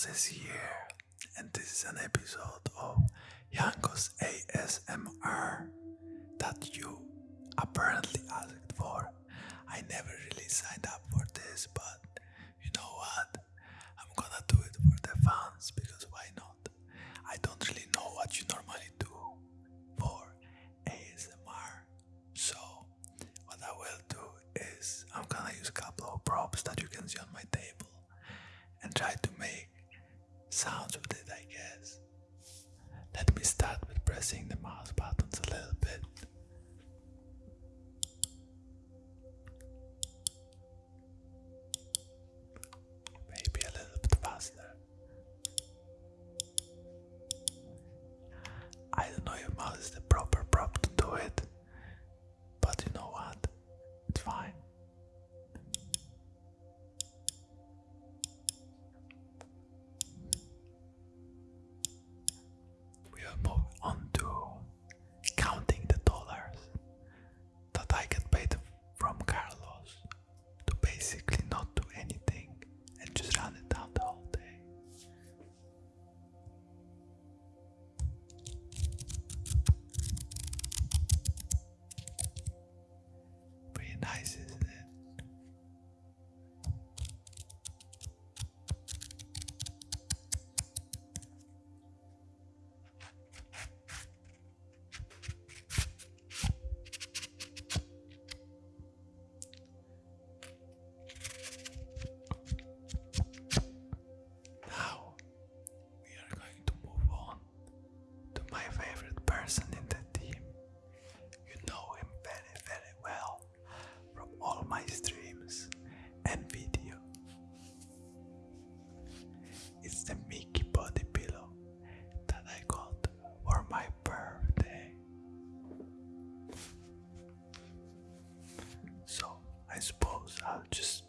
Jankos is here, and this is an episode of Jankos ASMR that you apparently asked for. I never really signed up for this, but you know what? I'm gonna do it for the fans sounds with it, I guess. Let me start with pressing the mouse buttons a little bit. Pretty and video. It's the Mickey body pillow that I got for my birthday. So I suppose I'll just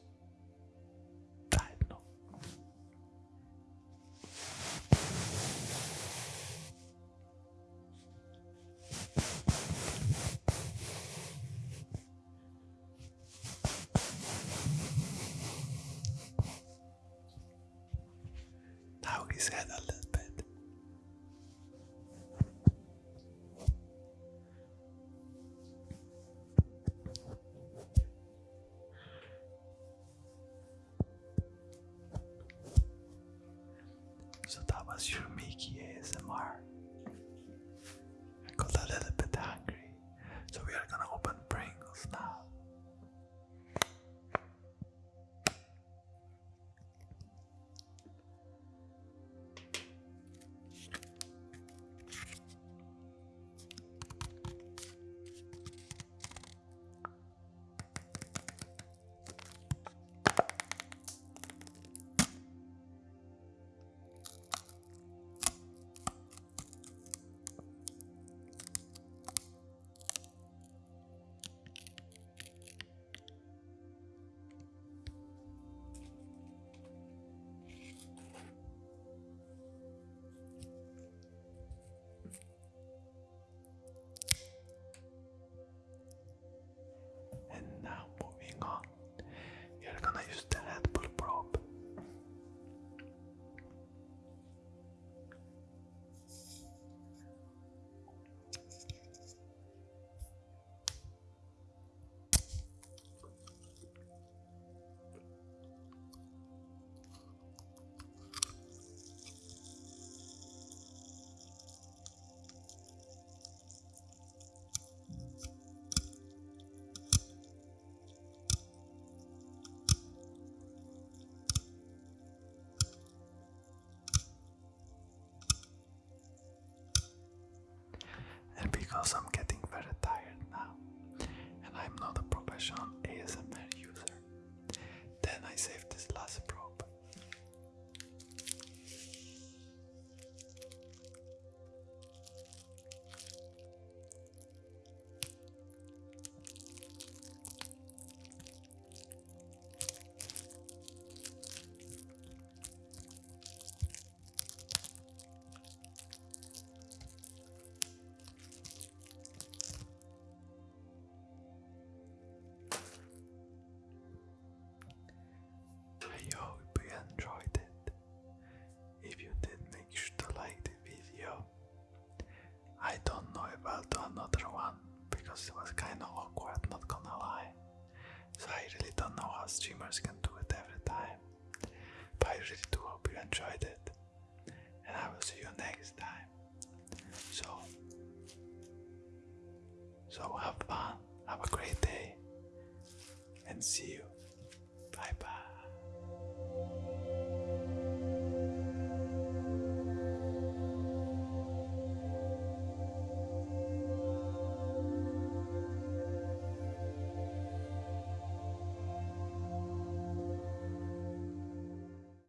Now his head a little because it was kind of awkward, not gonna lie. So I really don't know how streamers can do it every time. But I really do hope you enjoyed it. And I will see you next time. So, so have fun, have a great day, and see you.